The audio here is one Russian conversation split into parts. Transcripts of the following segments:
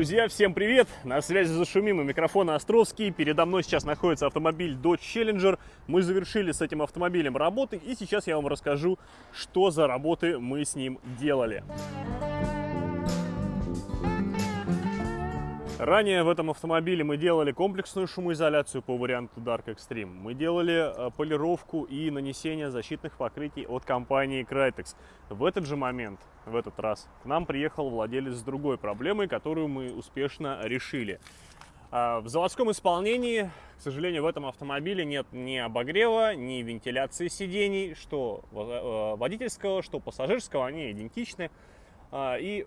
Друзья, всем привет! На связи зашумим и микрофон Островский. Передо мной сейчас находится автомобиль Dodge Challenger. Мы завершили с этим автомобилем работы, и сейчас я вам расскажу, что за работы мы с ним делали. Ранее в этом автомобиле мы делали комплексную шумоизоляцию по варианту Dark Extreme. Мы делали э, полировку и нанесение защитных покрытий от компании Crytex. В этот же момент, в этот раз, к нам приехал владелец с другой проблемой, которую мы успешно решили. А, в заводском исполнении, к сожалению, в этом автомобиле нет ни обогрева, ни вентиляции сидений, что э, водительского, что пассажирского, они идентичны. А, и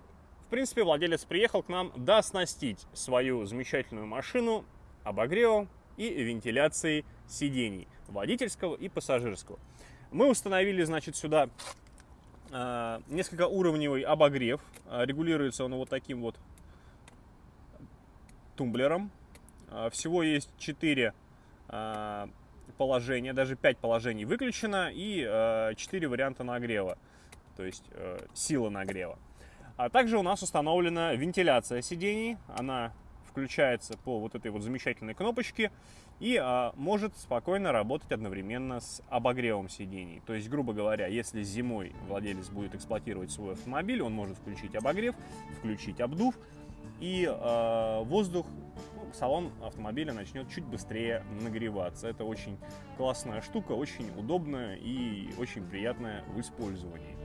принципе, владелец приехал к нам доснастить свою замечательную машину обогревом и вентиляцией сидений водительского и пассажирского. Мы установили, значит, сюда э, несколько уровневый обогрев. Э, регулируется он вот таким вот тумблером. Э, всего есть 4 э, положения, даже 5 положений выключено и э, 4 варианта нагрева, то есть э, сила нагрева. А также у нас установлена вентиляция сидений. Она включается по вот этой вот замечательной кнопочке и а, может спокойно работать одновременно с обогревом сидений. То есть, грубо говоря, если зимой владелец будет эксплуатировать свой автомобиль, он может включить обогрев, включить обдув, и э, воздух, ну, салон автомобиля начнет чуть быстрее нагреваться. Это очень классная штука, очень удобная и очень приятная в использовании.